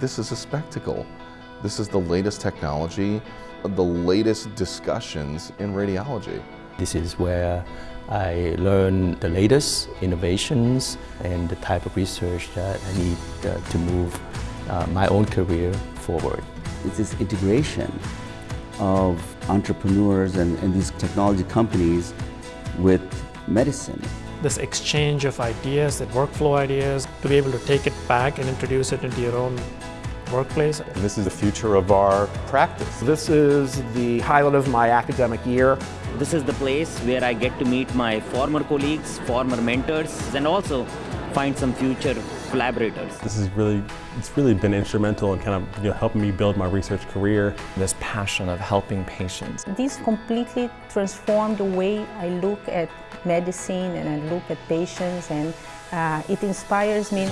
this is a spectacle. This is the latest technology, the latest discussions in radiology. This is where I learn the latest innovations and the type of research that I need uh, to move uh, my own career forward. It's this integration of entrepreneurs and, and these technology companies with medicine. This exchange of ideas and workflow ideas, to be able to take it back and introduce it into your own workplace. And this is the future of our practice. This is the highlight of my academic year. This is the place where I get to meet my former colleagues, former mentors, and also find some future collaborators. This is really, it's really been instrumental in kind of you know, helping me build my research career. This passion of helping patients. This completely transformed the way I look at medicine and I look at patients and uh, it inspires me